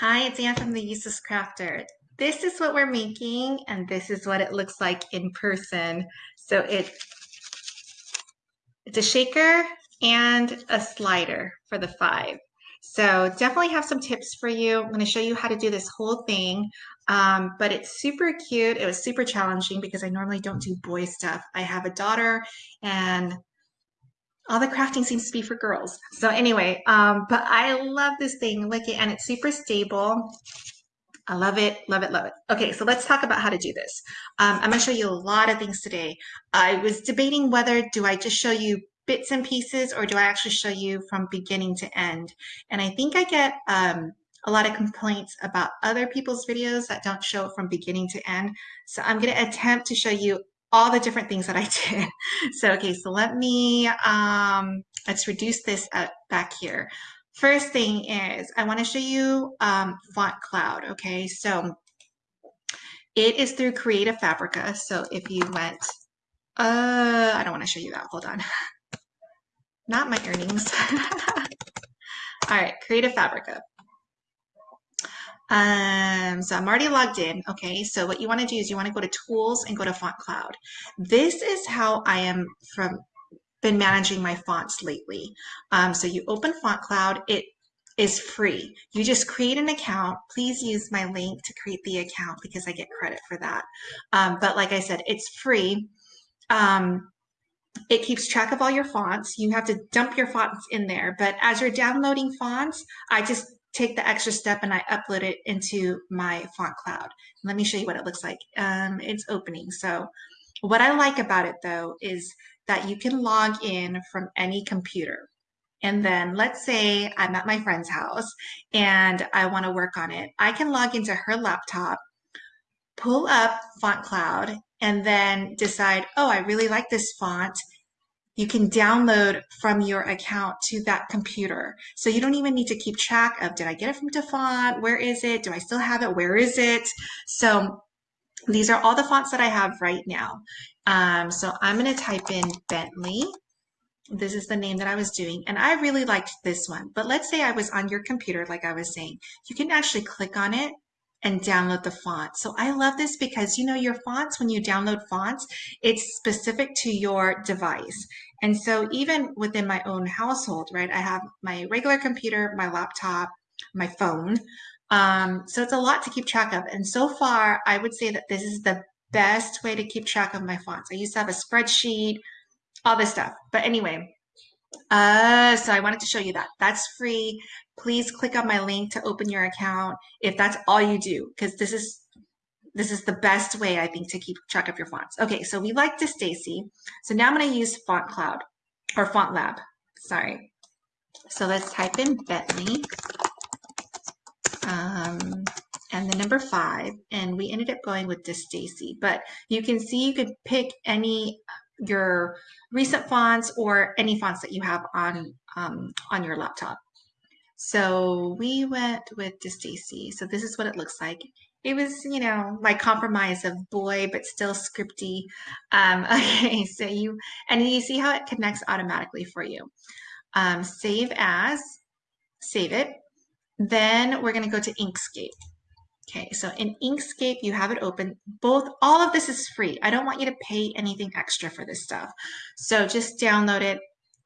Hi, it's Anne from the Useless Crafter. This is what we're making, and this is what it looks like in person. So it, it's a shaker and a slider for the five. So definitely have some tips for you. I'm going to show you how to do this whole thing, um, but it's super cute. It was super challenging because I normally don't do boy stuff. I have a daughter and all the crafting seems to be for girls. So anyway, um, but I love this thing. Look it, and it's super stable. I love it, love it, love it. Okay, so let's talk about how to do this. Um, I'm gonna show you a lot of things today. I was debating whether do I just show you bits and pieces or do I actually show you from beginning to end? And I think I get um, a lot of complaints about other people's videos that don't show it from beginning to end. So I'm gonna attempt to show you all the different things that I did. So, okay, so let me, um, let's reduce this back here. First thing is I want to show you um, Font Cloud, okay? So it is through Creative Fabrica. So if you went, uh, I don't want to show you that, hold on. Not my earnings. All right, Creative Fabrica. Um, so I'm already logged in. Okay, so what you want to do is you want to go to tools and go to font cloud. This is how I am from been managing my fonts lately. Um, so you open font cloud, it is free. You just create an account. Please use my link to create the account because I get credit for that. Um, but like I said, it's free. Um, it keeps track of all your fonts. You have to dump your fonts in there. But as you're downloading fonts, I just take the extra step and I upload it into my font cloud. Let me show you what it looks like. Um, it's opening. So what I like about it though is that you can log in from any computer. And then let's say I'm at my friend's house and I want to work on it. I can log into her laptop, pull up Font Cloud, and then decide, oh, I really like this font you can download from your account to that computer. So you don't even need to keep track of, did I get it from Dafont? Where is it? Do I still have it? Where is it? So these are all the fonts that I have right now. Um, so I'm going to type in Bentley. This is the name that I was doing. And I really liked this one. But let's say I was on your computer, like I was saying. You can actually click on it and download the font. So I love this because you know your fonts, when you download fonts, it's specific to your device. And so even within my own household, right, I have my regular computer, my laptop, my phone. Um, so it's a lot to keep track of. And so far, I would say that this is the best way to keep track of my fonts. I used to have a spreadsheet, all this stuff. But anyway, uh, so I wanted to show you that. That's free. Please click on my link to open your account if that's all you do, because this is this is the best way I think to keep track of your fonts. Okay, so we like DeStacy. So now I'm going to use Font Cloud or Font Lab. Sorry. So let's type in Bentley um, and the number five, and we ended up going with DeStacy. But you can see you could pick any your recent fonts or any fonts that you have on um, on your laptop. So we went with DeStacy. So this is what it looks like. It was, you know, my compromise of boy, but still scripty. Um, okay, so you, and you see how it connects automatically for you. Um, save as, save it. Then we're going to go to Inkscape. Okay, so in Inkscape, you have it open. Both, all of this is free. I don't want you to pay anything extra for this stuff. So just download it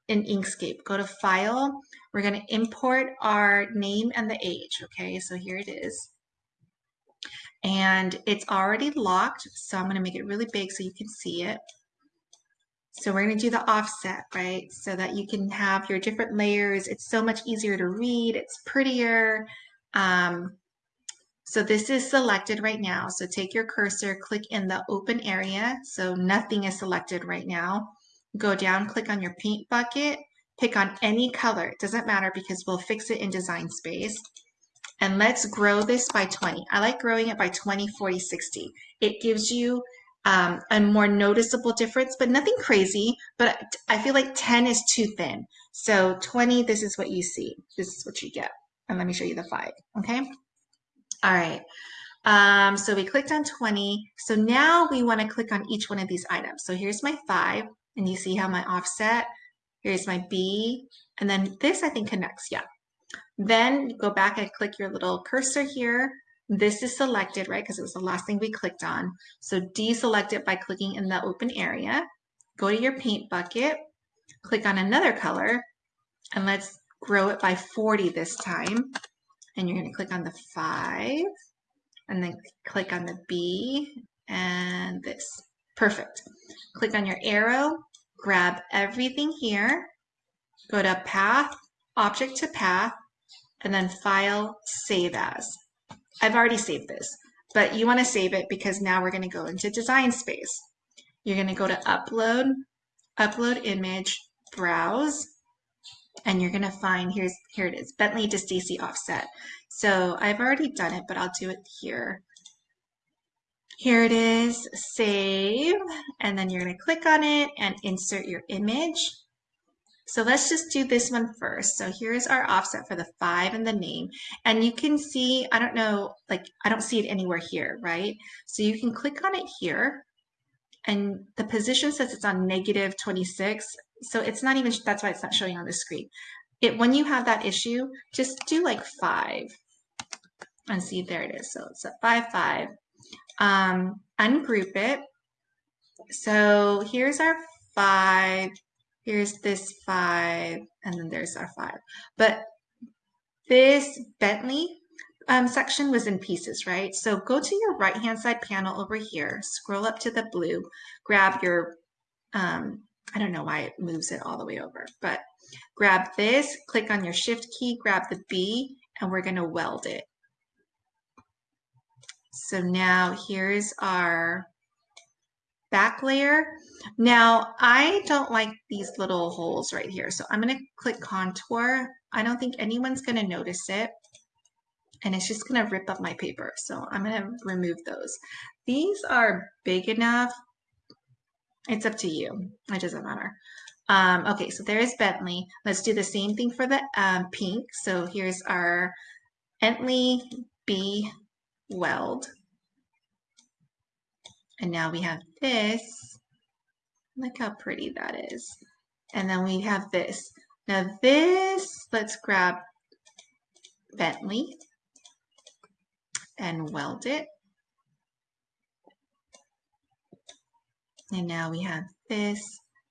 in Inkscape. Go to File. We're going to import our name and the age. Okay, so here it is. And it's already locked, so I'm going to make it really big so you can see it. So we're going to do the offset, right? So that you can have your different layers. It's so much easier to read. It's prettier. Um, so this is selected right now. So take your cursor, click in the open area. So nothing is selected right now. Go down, click on your paint bucket, pick on any color. It doesn't matter because we'll fix it in design space. And let's grow this by 20. I like growing it by 20, 40, 60. It gives you um, a more noticeable difference, but nothing crazy. But I feel like 10 is too thin. So 20, this is what you see. This is what you get. And let me show you the five, okay? All right. Um, so we clicked on 20. So now we want to click on each one of these items. So here's my five, and you see how my offset, here's my B, and then this I think connects, yeah. Then go back and click your little cursor here. This is selected, right, because it was the last thing we clicked on. So deselect it by clicking in the open area. Go to your paint bucket, click on another color, and let's grow it by 40 this time. And you're going to click on the 5, and then click on the B, and this. Perfect. Click on your arrow, grab everything here, go to Path, Object to Path, and then File, Save As. I've already saved this, but you want to save it because now we're going to go into Design Space. You're going to go to Upload, Upload Image, Browse, and you're going to find, here's here it is, Bentley to Stacy Offset. So I've already done it, but I'll do it here. Here it is, save, and then you're going to click on it and insert your image. So let's just do this one first. So here's our offset for the five and the name. And you can see, I don't know, like I don't see it anywhere here, right? So you can click on it here and the position says it's on negative 26. So it's not even, that's why it's not showing on the screen. It When you have that issue, just do like five and see, there it is. So it's a five, five. Um, ungroup it. So here's our five here's this five, and then there's our five. But this Bentley um, section was in pieces, right? So go to your right-hand side panel over here, scroll up to the blue, grab your, um, I don't know why it moves it all the way over, but grab this, click on your shift key, grab the B, and we're gonna weld it. So now here's our back layer. Now, I don't like these little holes right here, so I'm going to click contour. I don't think anyone's going to notice it, and it's just going to rip up my paper, so I'm going to remove those. These are big enough. It's up to you. It doesn't matter. Um, okay, so there's Bentley. Let's do the same thing for the um, pink. So here's our Bentley B weld. And now we have this. Look how pretty that is. And then we have this. Now this, let's grab Bentley and weld it. And now we have this.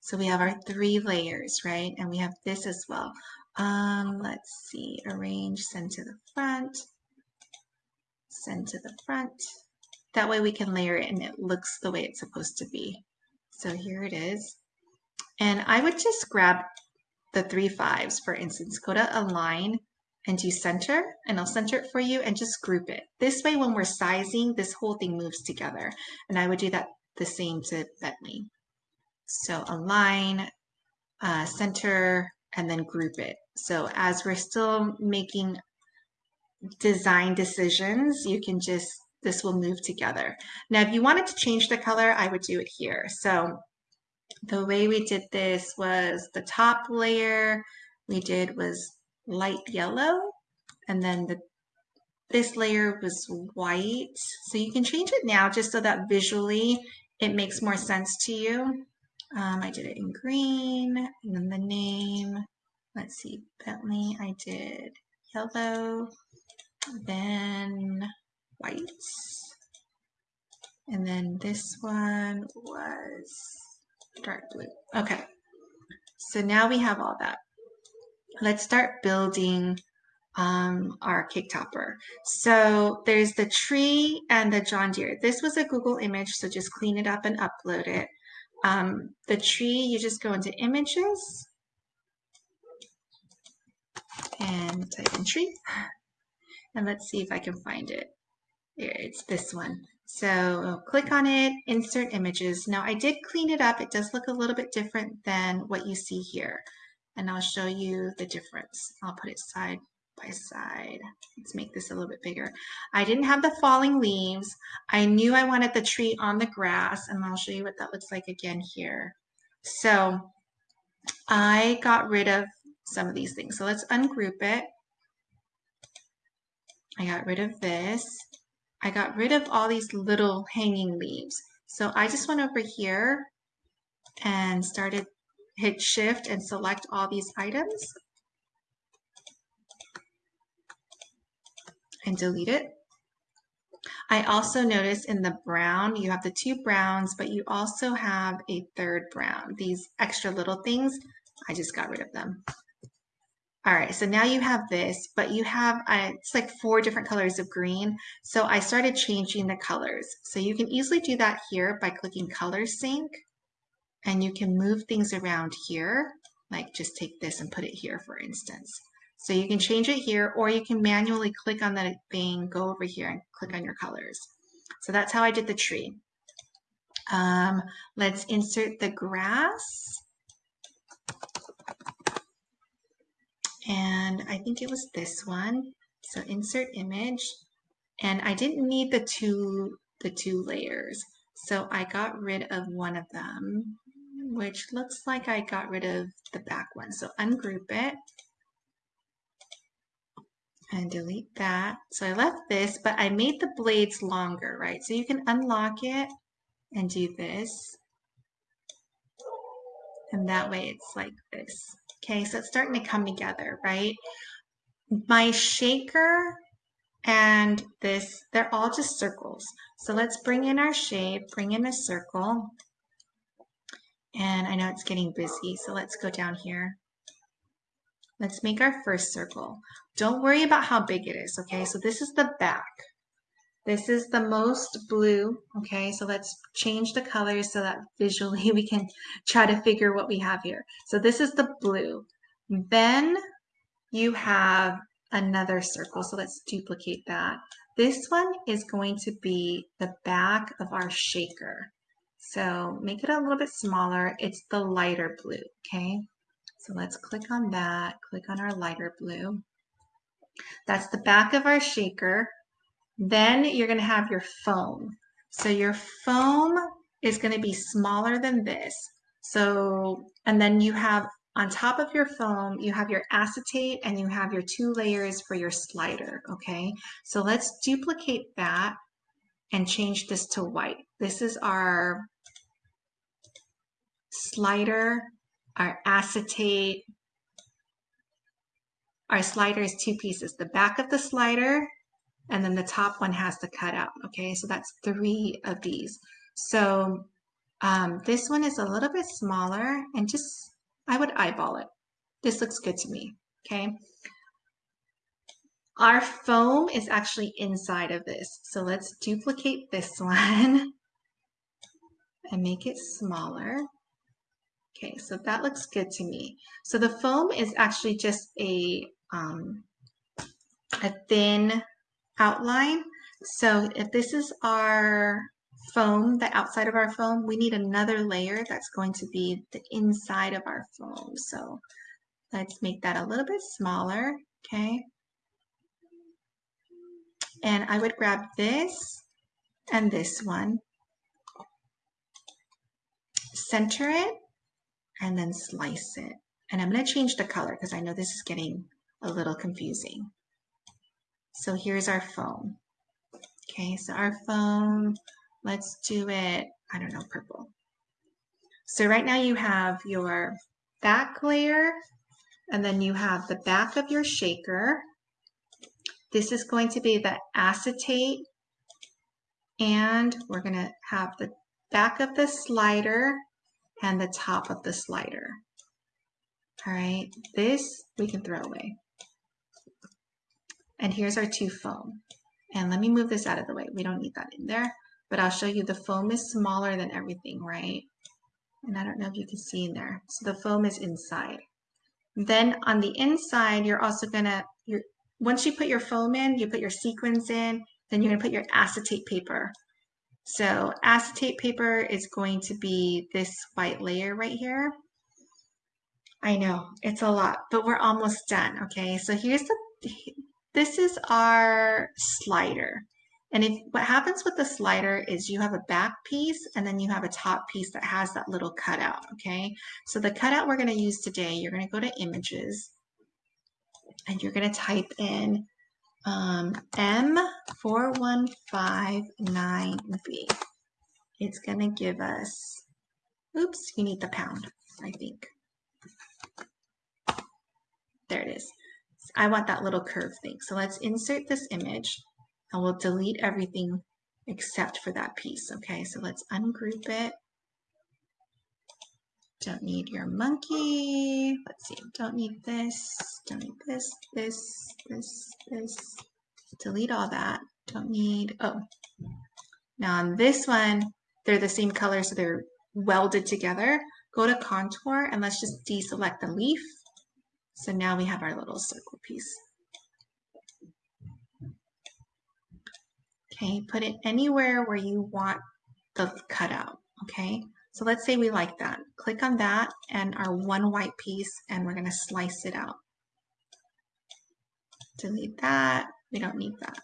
So we have our three layers, right? And we have this as well. Um, let's see, arrange, send to the front, send to the front. That way we can layer it and it looks the way it's supposed to be. So here it is. And I would just grab the three fives, for instance, go to align and do center, and I'll center it for you and just group it. This way, when we're sizing, this whole thing moves together. And I would do that the same to Bentley. So align, uh, center, and then group it. So as we're still making design decisions, you can just this will move together. Now, if you wanted to change the color, I would do it here. So the way we did this was the top layer we did was light yellow, and then the this layer was white. So you can change it now just so that visually it makes more sense to you. Um, I did it in green, and then the name, let's see, Bentley, I did yellow, then white. And then this one was dark blue. Okay, so now we have all that. Let's start building um, our cake topper. So there's the tree and the John Deere. This was a Google image, so just clean it up and upload it. Um, the tree, you just go into images and type in tree. And let's see if I can find it. Here, it's this one. So click on it, insert images. Now I did clean it up. It does look a little bit different than what you see here. And I'll show you the difference. I'll put it side by side. Let's make this a little bit bigger. I didn't have the falling leaves. I knew I wanted the tree on the grass and I'll show you what that looks like again here. So I got rid of some of these things. So let's ungroup it. I got rid of this. I got rid of all these little hanging leaves. So I just went over here and started hit shift and select all these items. and delete it. I also notice in the brown, you have the two browns, but you also have a third brown. These extra little things, I just got rid of them. All right, so now you have this, but you have, uh, it's like four different colors of green. So I started changing the colors. So you can easily do that here by clicking color sync and you can move things around here, like just take this and put it here, for instance. So you can change it here, or you can manually click on that thing, go over here and click on your colors. So that's how I did the tree. Um, let's insert the grass. And I think it was this one. So insert image. And I didn't need the two, the two layers. So I got rid of one of them, which looks like I got rid of the back one. So ungroup it and delete that. So I left this, but I made the blades longer, right? So you can unlock it and do this. And that way it's like this. Okay, so it's starting to come together, right? My shaker and this, they're all just circles. So let's bring in our shape, bring in a circle. And I know it's getting busy, so let's go down here. Let's make our first circle. Don't worry about how big it is, okay? So this is the back. This is the most blue, okay? So let's change the colors so that visually we can try to figure what we have here. So this is the blue. Then you have another circle, so let's duplicate that. This one is going to be the back of our shaker. So make it a little bit smaller. It's the lighter blue, okay? So let's click on that, click on our lighter blue. That's the back of our shaker. Then you're gonna have your foam. So your foam is gonna be smaller than this. So, and then you have on top of your foam, you have your acetate and you have your two layers for your slider, okay? So let's duplicate that and change this to white. This is our slider our acetate. Our slider is two pieces, the back of the slider and then the top one has the cutout. Okay, so that's three of these. So um, this one is a little bit smaller and just, I would eyeball it. This looks good to me, okay? Our foam is actually inside of this. So let's duplicate this one and make it smaller. Okay, so that looks good to me. So the foam is actually just a, um, a thin outline. So if this is our foam, the outside of our foam, we need another layer that's going to be the inside of our foam. So let's make that a little bit smaller, okay? And I would grab this and this one, center it, and then slice it. And I'm going to change the color because I know this is getting a little confusing. So here's our foam. Okay, so our foam, let's do it, I don't know, purple. So right now you have your back layer and then you have the back of your shaker. This is going to be the acetate and we're going to have the back of the slider and the top of the slider. All right, this we can throw away. And here's our two foam. And let me move this out of the way. We don't need that in there, but I'll show you the foam is smaller than everything, right? And I don't know if you can see in there. So the foam is inside. Then on the inside, you're also gonna, you're, once you put your foam in, you put your sequins in, then you're gonna put your acetate paper so acetate paper is going to be this white layer right here. I know it's a lot, but we're almost done. Okay, so here's the, this is our slider. And if what happens with the slider is you have a back piece and then you have a top piece that has that little cutout, okay? So the cutout we're gonna use today, you're gonna go to images and you're gonna type in um, M4159B. It's going to give us, oops, you need the pound, I think. There it is. I want that little curve thing. So let's insert this image and we'll delete everything except for that piece. Okay, so let's ungroup it. Don't need your monkey. Let's see, don't need this, don't need this, this, this, this. Delete all that. Don't need, oh. Now on this one, they're the same color, so they're welded together. Go to contour and let's just deselect the leaf. So now we have our little circle piece. Okay, put it anywhere where you want the cutout, okay? So let's say we like that. Click on that and our one white piece and we're gonna slice it out. Delete that, we don't need that.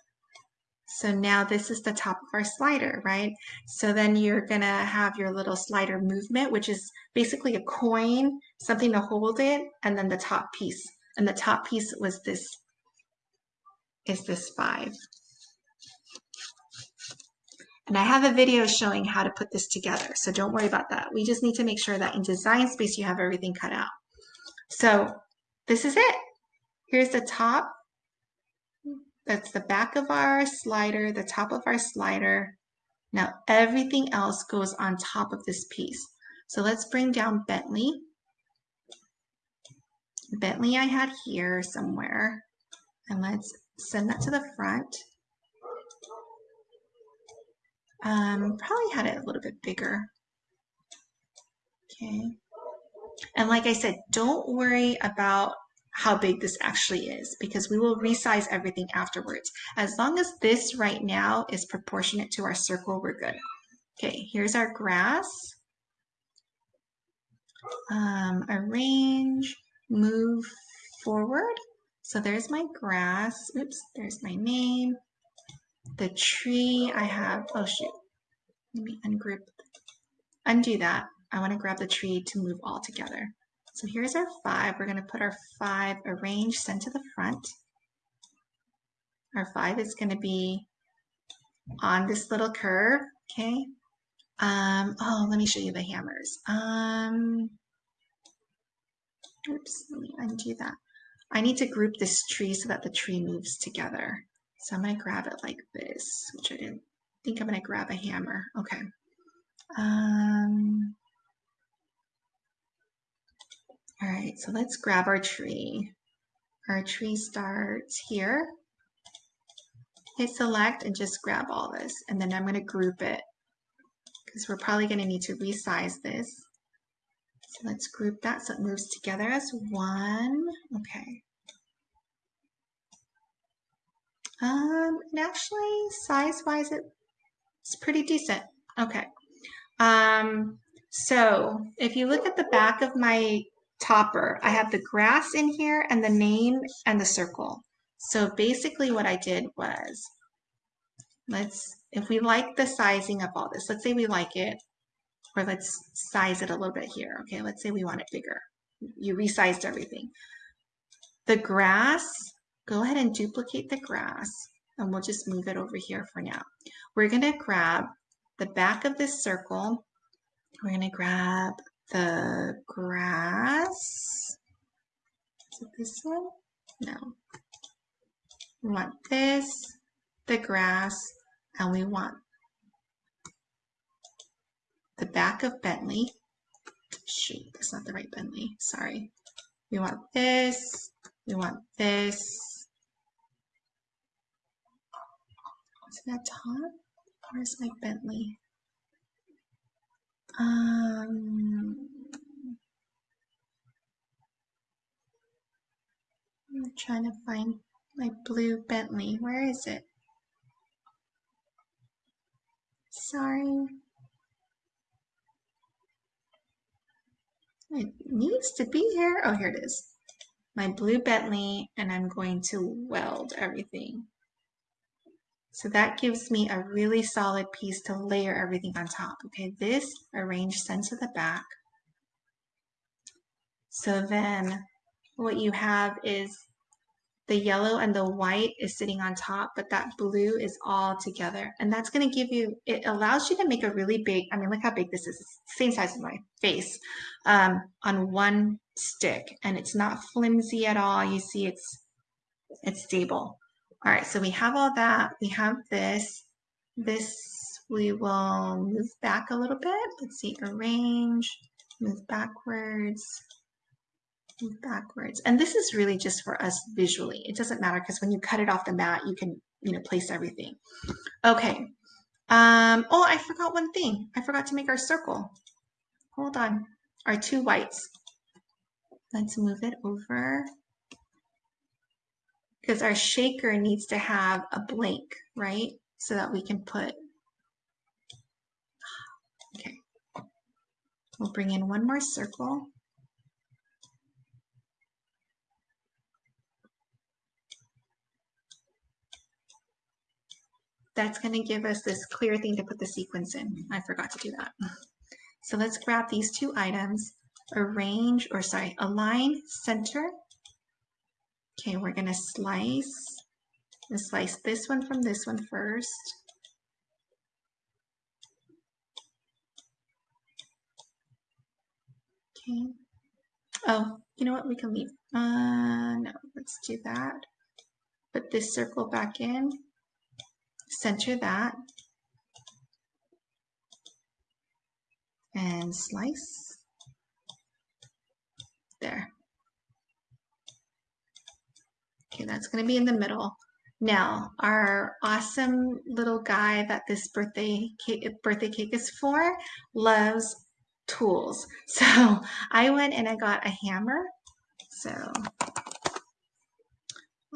So now this is the top of our slider, right? So then you're gonna have your little slider movement, which is basically a coin, something to hold it, and then the top piece. And the top piece was this, is this five. And I have a video showing how to put this together, so don't worry about that. We just need to make sure that in design space you have everything cut out. So this is it. Here's the top that's the back of our slider, the top of our slider. Now everything else goes on top of this piece. So let's bring down Bentley. Bentley I had here somewhere. And let's send that to the front. Um, probably had it a little bit bigger. Okay. And like I said, don't worry about how big this actually is because we will resize everything afterwards. As long as this right now is proportionate to our circle, we're good. Okay, here's our grass. Um, arrange, move forward. So there's my grass. Oops, there's my name. The tree I have, oh shoot, let me ungroup, undo that. I want to grab the tree to move all together. So here's our five. We're going to put our five arranged send to the front. Our five is going to be on this little curve, okay? Um, oh, let me show you the hammers. Um, oops, let me undo that. I need to group this tree so that the tree moves together. So I'm to grab it like this, which I didn't think I'm going to grab a hammer. Okay. Um, all right, so let's grab our tree. Our tree starts here. Hit select and just grab all this. And then I'm going to group it because we're probably going to need to resize this. So let's group that so it moves together as one. Okay. Um, and actually, size-wise, it's pretty decent. Okay. Um, so if you look at the back of my topper, I have the grass in here and the name and the circle. So basically what I did was, let's, if we like the sizing of all this, let's say we like it, or let's size it a little bit here. Okay, let's say we want it bigger. You resized everything. The grass, go ahead and duplicate the grass and we'll just move it over here for now. We're gonna grab the back of this circle. We're gonna grab the grass. Is it this one? No. We want this, the grass, and we want the back of Bentley. Shoot, that's not the right Bentley. Sorry. We want this. We want this. That top? Where's my Bentley? Um, I'm trying to find my blue Bentley. Where is it? Sorry. It needs to be here. Oh, here it is. My blue Bentley, and I'm going to weld everything. So that gives me a really solid piece to layer everything on top. Okay, this arranged send to the back. So then what you have is the yellow and the white is sitting on top, but that blue is all together. And that's gonna give you, it allows you to make a really big, I mean, look how big this is. Same size as my face um, on one stick. And it's not flimsy at all. You see it's It's stable. All right, so we have all that. We have this. This we will move back a little bit. Let's see, arrange, move backwards, move backwards. And this is really just for us visually. It doesn't matter because when you cut it off the mat, you can, you know, place everything. Okay. Um, oh, I forgot one thing. I forgot to make our circle. Hold on. Our two whites. Let's move it over because our shaker needs to have a blank, right? So that we can put, okay. We'll bring in one more circle. That's going to give us this clear thing to put the sequins in. I forgot to do that. So let's grab these two items, arrange, or sorry, align, center, Okay, we're gonna slice, and slice this one from this one first. Okay. Oh, you know what? We can leave. Uh, no, let's do that. Put this circle back in. Center that. And slice. There. Okay, that's going to be in the middle. Now, our awesome little guy that this birthday cake, birthday cake is for loves tools. So I went and I got a hammer. So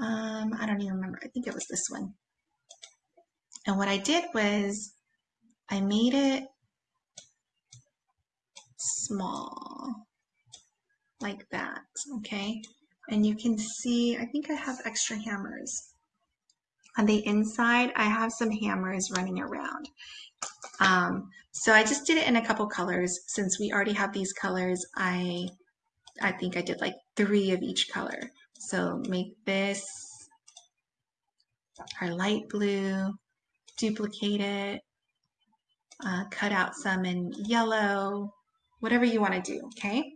um, I don't even remember. I think it was this one. And what I did was I made it small like that, okay? And you can see, I think I have extra hammers. On the inside, I have some hammers running around. Um, so I just did it in a couple colors. Since we already have these colors, I, I think I did like three of each color. So make this our light blue, duplicate it, uh, cut out some in yellow, whatever you want to do, okay?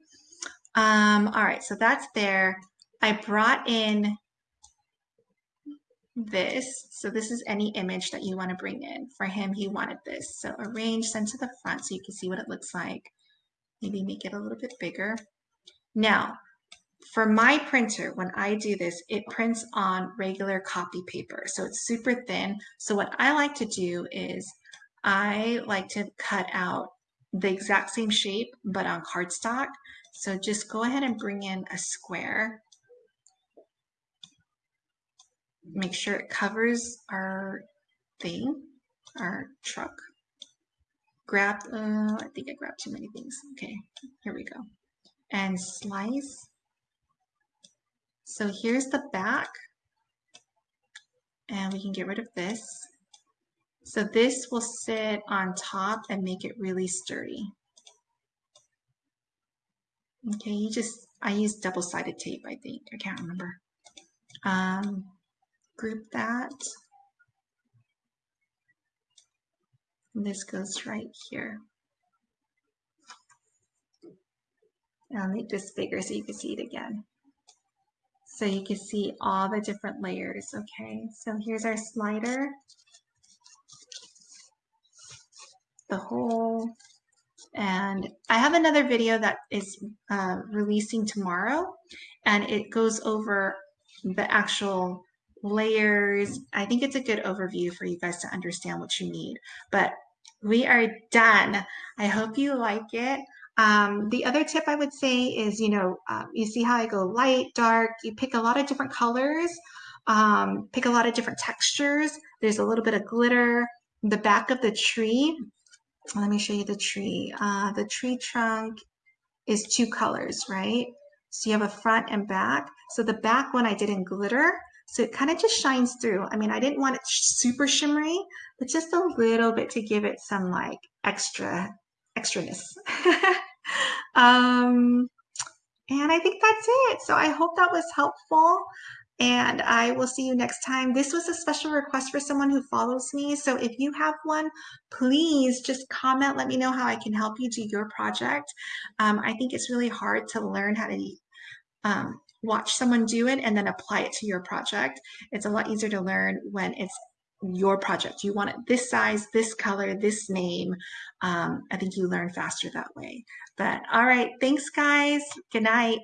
Um, all right, so that's there. I brought in this. So this is any image that you want to bring in. For him, he wanted this. So arrange, send to the front so you can see what it looks like. Maybe make it a little bit bigger. Now, for my printer, when I do this, it prints on regular copy paper. So it's super thin. So what I like to do is I like to cut out the exact same shape, but on cardstock. So just go ahead and bring in a square make sure it covers our thing, our truck. Grab, uh, I think I grabbed too many things. Okay, here we go. And slice. So here's the back. And we can get rid of this. So this will sit on top and make it really sturdy. Okay, you just, I used double-sided tape, I think. I can't remember. Um, group that. And this goes right here. And I'll make this bigger so you can see it again. So you can see all the different layers, okay? So here's our slider. The whole, and I have another video that is uh, releasing tomorrow, and it goes over the actual layers. I think it's a good overview for you guys to understand what you need. But we are done. I hope you like it. Um, the other tip I would say is, you know, um, you see how I go light, dark, you pick a lot of different colors, um, pick a lot of different textures. There's a little bit of glitter. The back of the tree, let me show you the tree. Uh, the tree trunk is two colors, right? So you have a front and back. So the back one I did in glitter, so it kind of just shines through. I mean, I didn't want it super shimmery, but just a little bit to give it some like extra, extraness. um, and I think that's it. So I hope that was helpful and I will see you next time. This was a special request for someone who follows me. So if you have one, please just comment. Let me know how I can help you do your project. Um, I think it's really hard to learn how to um, watch someone do it and then apply it to your project. It's a lot easier to learn when it's your project. You want it this size, this color, this name. Um, I think you learn faster that way. But all right, thanks guys. Good night.